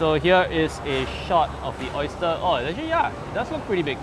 So here is a shot of the oyster. Oh, actually, yeah, it does look pretty big.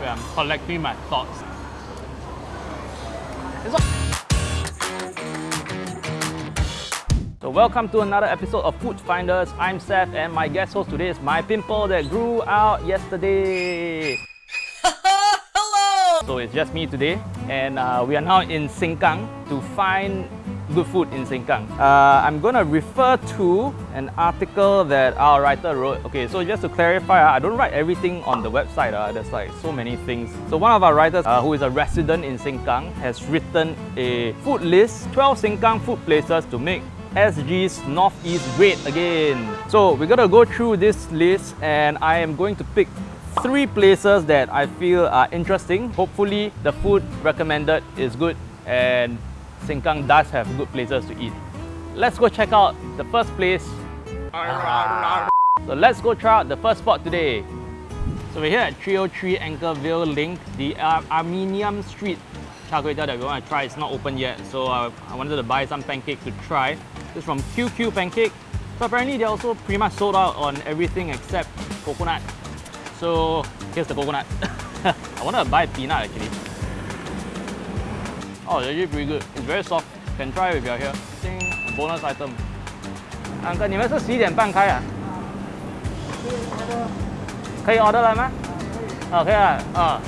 Wait, I'm collecting my thoughts. So welcome to another episode of Food Finders. I'm Seth and my guest host today is my pimple that grew out yesterday. Hello! So it's just me today, and uh, we are now in Sengkang to find good food in Sengkang. Uh, I'm gonna refer to an article that our writer wrote. Okay, so just to clarify, uh, I don't write everything on the website. Uh, there's like so many things. So one of our writers, uh, who is a resident in Sengkang, has written a food list: 12 Sengkang food places to make SG's Northeast great again. So we're gonna go through this list, and I am going to pick three places that I feel are interesting. Hopefully, the food recommended is good and Sengkang does have good places to eat. Let's go check out the first place. So let's go try out the first spot today. So we're here at 303 Anchorvale Link, the Ar- Armenian Street char kway teow that we want to try. It's not open yet, so uh, I wanted to buy some pancake to try. This is from QQ Pancake. So apparently they're also pretty much sold out on everything except coconut. So here's the coconut. I want to buy peanut actually. Oh, it's actually pretty good. It's very soft. Can try if you're here. Think bonus item. 安哥你们是十一点半开啊？可以 order 了吗？哦，可以了。啊，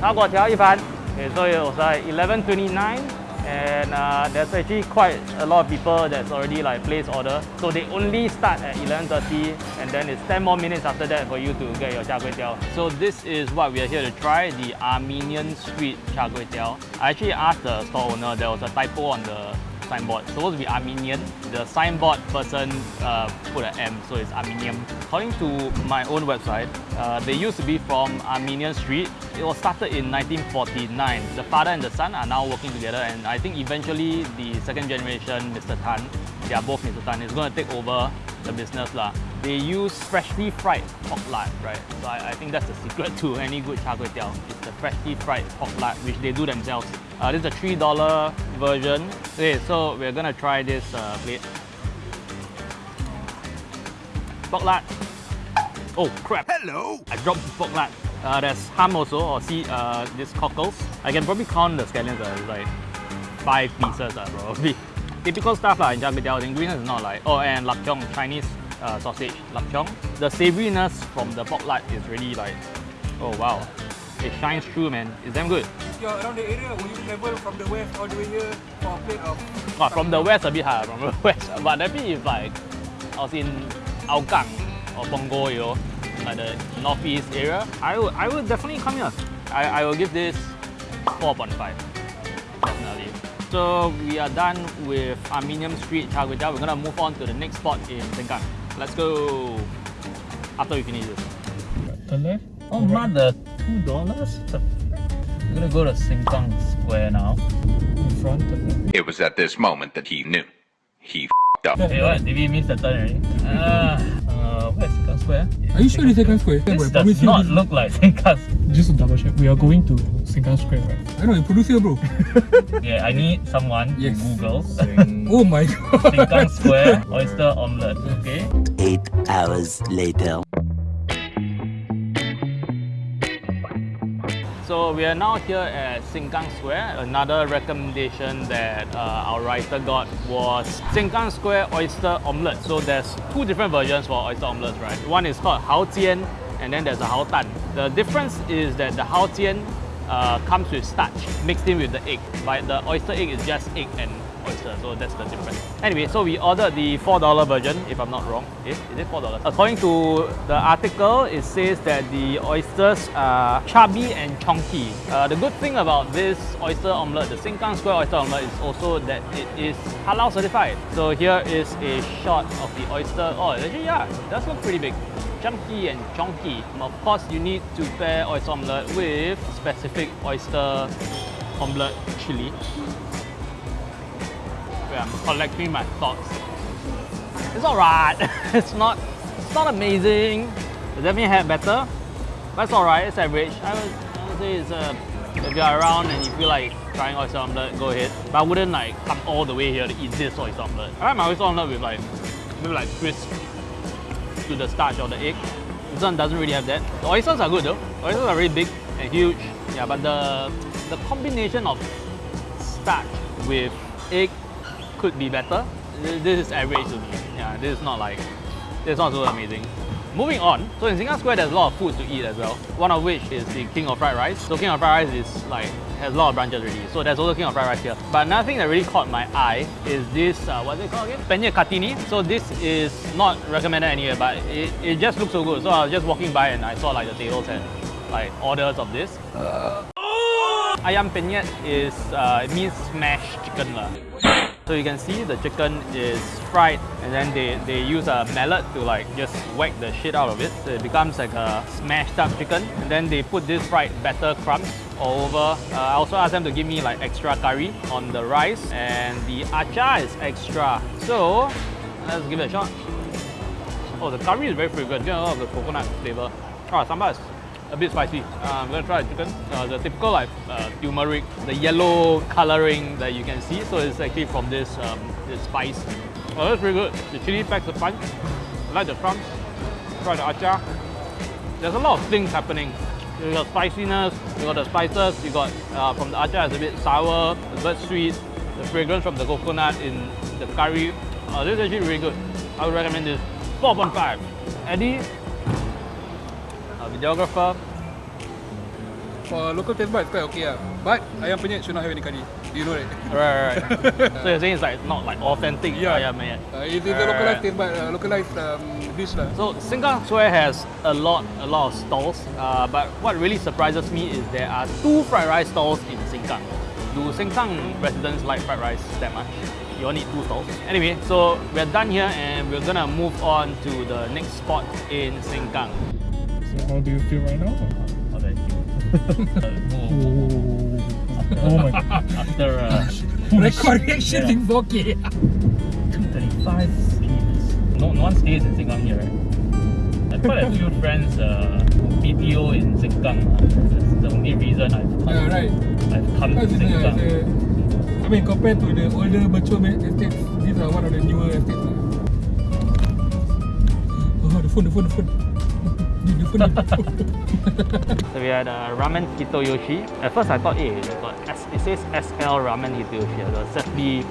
炒粿条一盘。Okay, so it was like 11:29, and uh, there's actually quite a lot of people that's already like placed order. So they only start at 11:30, and then it's 10 more minutes after that for you to get your char kway teow. So this is what we are here to try: the Armenian Street char kway teow. I actually asked the store owner. There was a typo on the signboard. It's supposed to be Armenian. The signboard person uh, put an M, so it's Armenian. According to my own website, uh, they used to be from Armenian Street. It was started in 1949. The father and the son are now working together, and I think eventually the second generation, Mr. Tan, they are both Mr. Tan, is going to take over the business lah. They use freshly fried pork lard, right? So I, I think that's the secret to any good char kway teow. It's the freshly fried pork lard, which they do themselves. Uh, this is a three dollar version. Okay, so we're gonna try this uh, plate. Pork lard. Oh crap! Hello. I dropped the pork lard. Uh, there's ham also, or see uh, these cockles. I can probably count the scallions. Uh, it's like five pieces, uh, probably. Typical stuff lah in teow. The ingredients is not like oh and lapchong Chinese uh, sausage lapchong. The savouriness from the pork lard is really like oh wow, it shines through man. It's damn good around the area, will you travel from the west all the way here for a plate of... Well, from the west a bit higher, from the west. But maybe if like I was in Hougang or Punggol, you know, like the northeast area, I would, I would definitely come here. I, I will give this 4.5, definitely. So we are done with Armenium Street Char Kway Teow. We're gonna move on to the next spot in Sengkang. Let's go after we finish this. left. Oh, right. mother, $2? I'm gonna go to Sengkang Square now. In front of me. It was at this moment that he knew. He f***ed up. Hey, what? Did we miss the turn already? Uh, uh, Sengkang Square? Are you Sengkang sure it's Sengkang Square? Square? This does not look like Sengkang Square. Just to double check, we are going to Sengkang Square, right? I know, you produce here, bro. yeah, I need someone yes. to Google. Sing... oh my god. Sengkang Square Oyster Omelette, okay? Eight hours later. So we are now here at Sengkang Square. Another recommendation that uh, our writer got was Sengkang Square oyster omelette. So there's two different versions for oyster omelettes, right? One is called Hao Jian, and then there's a Hao Tan. The difference is that the Hao Jian uh, comes with starch mixed in with the egg, but the oyster egg is just egg and oyster, so that's the difference. Anyway, so we ordered the $4 version, if I'm not wrong. Eh, is it $4? According to the article, it says that the oysters are chubby and chunky. Uh, the good thing about this oyster omelette, the Sengkang Square oyster omelette, is also that it is halal certified. So here is a shot of the oyster. Oh, actually, yeah, it does look pretty big. Chunky and chunky. Of course, you need to pair oyster omelette with specific oyster omelette chili. Um, I'm collecting my thoughts. It's alright. it's not it's not amazing. It definitely had better. But it's alright, it's average. I would, I would say it's a if you're around and you feel like trying oyster omelette, go ahead. But I wouldn't like come all the way here to eat this oyster omelette. I like my oyster omelette with like maybe like crisp to the starch or the egg. This one doesn't really have that. The oysters are good though. Oysters are really big and huge. Yeah, but the the combination of starch with egg could be better. This is average to me. Yeah, this is not like this is not so amazing. Moving on, so in Singapore Square there's a lot of food to eat as well. One of which is the King of Fried Rice. So King of Fried Rice is like has a lot of branches already. So there's also King of Fried Rice here. But another thing that really caught my eye is this, uh, what's it called again? Penne Cartini. So this is not recommended anywhere, but it, it just looks so good. So I was just walking by and I saw like the tables and like orders of this. Ayam penyet is uh, it means smashed chicken lah. So you can see the chicken is fried and then they, they use a mallet to like just whack the shit out of it. So it becomes like a smashed up chicken. And then they put this fried batter crumbs all over. Uh, I also asked them to give me like extra curry on the rice and the achar is extra. So let's give it a shot. Oh, the curry is very fragrant. A lot of the coconut flavor. Oh, sambal is a bit spicy. Uh, I'm gonna try the chicken. Uh, the typical like uh, turmeric, the yellow coloring that you can see. So it's actually from this um, this spice. Oh, that's pretty good. The chili packs a punch. I like the crumbs. Try the achar. There's a lot of things happening. You got spiciness, you got the spices, you got uh, from the achar it's a bit sour, a bit sweet, the fragrance from the coconut in the curry. Uh, this is actually really good. I would recommend this. 4.5. Eddie, videographer, For local taste bud, it's quite okay. ah. But ayam penyet should not have any curry. You know that? right, right, right. so you're saying it's like not like authentic Yeah. ayam penyet. Uh, it's, it's a localized taste bud, uh, localized um, dish lah. So Sengkang Square has a lot, a lot of stalls. Uh, but what really surprises me is there are two fried rice stalls in Sengkang. Do Sengkang residents like fried rice that much? You all need two stalls. Anyway, so we're done here and we're gonna move on to the next spot in Sengkang. So how do you feel right now? How do I feel? Uh, Oh my god. After uh, Record reaction in 4K. 235 Gs. No, no one stays in Sengkang here, right? I've quite a few friends uh, BTO in Sengkang. Uh, that's the only reason I've come, Yeah, right. I've come to Because it's, a, Sengkang. a, I mean, compared to the older mature ma- estates, these are one of the newer estates. lah. Oh, the phone, the phone, the phone. So we had uh, ramen hitoyoshi. At first I thought, hey, it, got S- it says SL ramen hitoyoshi. The SFB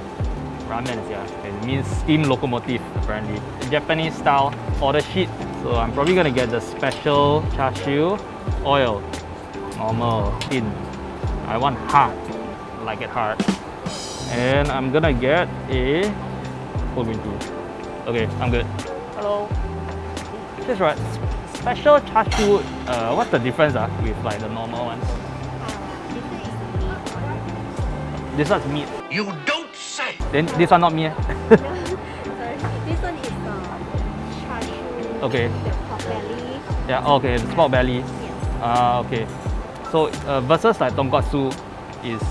ramen, yeah. It means steam locomotive apparently. Japanese style order sheet. So I'm probably gonna get the special char siu oil. Normal, thin. I want hard. I like it hard. And I'm gonna get a whole green tea. Okay, I'm good. Hello. That's right. S- Special char siu. Uh, what's the difference uh, with like the normal ones? This one's meat. You don't say! Then this one not meat. eh? Sorry. This one is uh, char siu. Okay. The pork belly. yeah. oh, Okay. The pork belly. Yes. Ah. okay. So uh, versus like tonkatsu is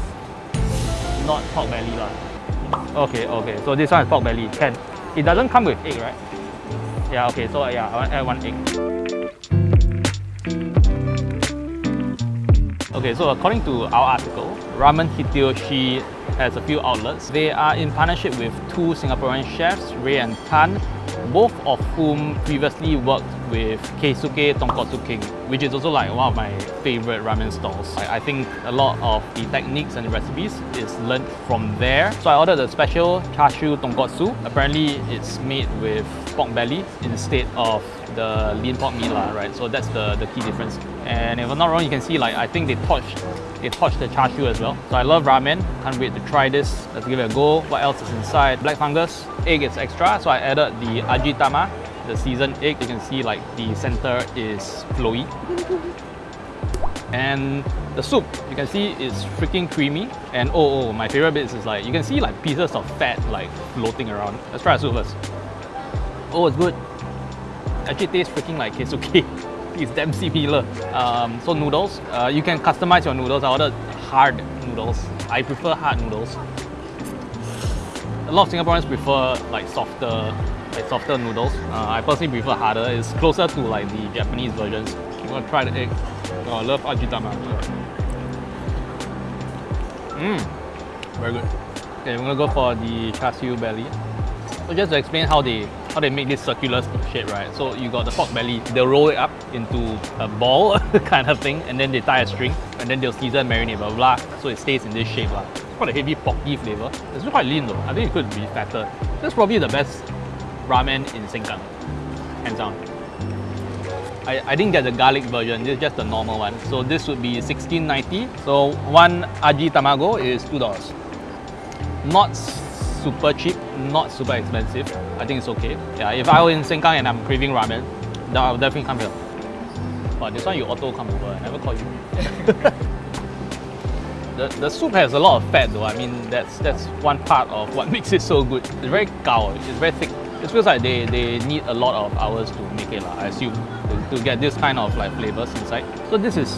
not pork belly lah. Okay. Okay. So this one is pork belly. Can. It doesn't come with egg, right? Yeah. Okay. So yeah, I want add one egg. Okay, so according to our article, Ramen Hitoyoshi has a few outlets. They are in partnership with two Singaporean chefs, Ray and Tan, both of whom previously worked with Keisuke Tonkotsu King, which is also like one of my favorite ramen stalls. I, I think a lot of the techniques and the recipes is learned from there. So I ordered a special chashu tonkotsu. Apparently it's made with pork belly instead of the lean pork meat lah, right? So that's the, the key difference. And if I'm not wrong, you can see like I think they touched they touched the chashu as well. So I love ramen. Can't wait to try this. Let's give it a go. What else is inside? Black fungus. Egg is extra, so I added the ajitama, the seasoned egg. You can see like the center is flowy. And the soup, you can see it's freaking creamy. And oh, oh, my favorite bits is like you can see like pieces of fat like floating around. Let's try the soup first. Oh, it's good. Actually tastes freaking like keisuke. it's damn similar. Um, so noodles, uh, you can customize your noodles. I ordered hard noodles. I prefer hard noodles. A lot of Singaporeans prefer like softer, like softer noodles. Uh, I personally prefer harder. It's closer to like the Japanese versions. I'm gonna try the egg. Oh, I love ajitama. Mmm, very good. Okay, I'm gonna go for the char siu belly. So just to explain how they how they make this circular shape, right? So you got the pork belly, they'll roll it up into a ball kind of thing, and then they tie a string, and then they'll season, marinate, blah blah, blah so it stays in this shape. lah. It's quite a heavy porky flavor. It's quite lean though. I think it could be fatter. That's probably the best ramen in Sengkang, hands down. I, I didn't get the garlic version, this is just the normal one. So this would be 16.90. So one aji tamago is $2. Not super cheap, not super expensive. I think it's okay. Yeah, if I were in Sengkang and I'm craving ramen, then I'll definitely come here. But this one you auto come over, I never call you. the, the soup has a lot of fat though. I mean, that's that's one part of what makes it so good. It's very gao, it's very thick. It feels like they, they need a lot of hours to make it, lah, I assume, to, to get this kind of like flavors inside. So this is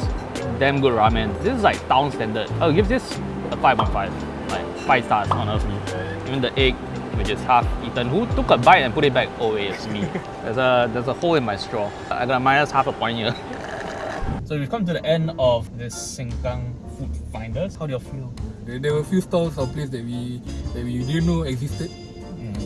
damn good ramen. This is like town standard. I'll give this a 5.5, like 5 stars honestly. Even the egg, which is half eaten. Who took a bite and put it back? Oh, it's me. There's a there's a hole in my straw. I got a minus half a point here. So we've come to the end of this Sengkang Food Finders. How do you feel? There, there were a few stalls or places that we that we didn't know existed.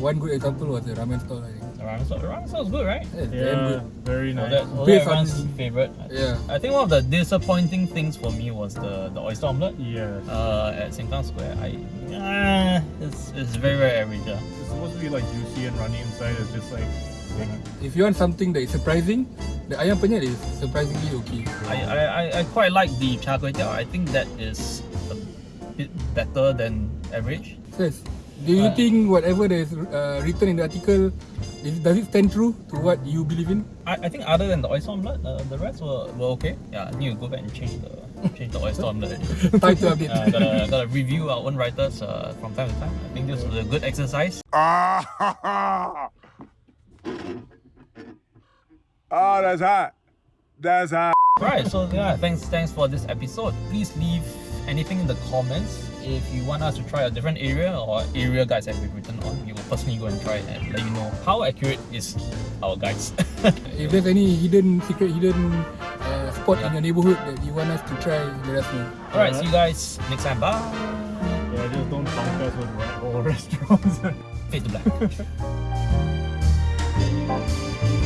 One good example was the ramen stall. I think. The ramen sauce, the ramen sauce is good, right? Yeah, Yeah, good. very nice. that, was that on- everyone's favorite? Yeah. I think one of the disappointing things for me was the, the oyster omelette Yeah. uh, at Sengkang Square. I uh, it's, it's very very average. ah. It's supposed to be like juicy and runny inside. It's just like. If you want something that is surprising, the ayam penyet is surprisingly okay. I, I, I, I quite like the char kway teow. I think that is a bit better than average. Says, do you Uh, think whatever that is uh, written in the article, is, does it stand true to what you believe in? I, I think other than the oyster omelette, uh, the rest were, were okay. Yeah, I need to go back and change the change the oyster omelette. already. Time to update. uh, gotta, gotta review our own writers uh, from time to time. I think this was a good exercise. Ah, Oh, that's hot. That's hot. Right, so yeah, thanks thanks for this episode. Please leave anything in the comments if you want us to try a different area or area guides that we've written on. We will personally go and try it and let you know how accurate is our guides. If there's any hidden, secret, hidden uh, spot in your neighborhood that you want us to try, let us know. Alright, see you guys next time. Bye. Yeah, just don't punk us with rat hole restaurants. Fade to black.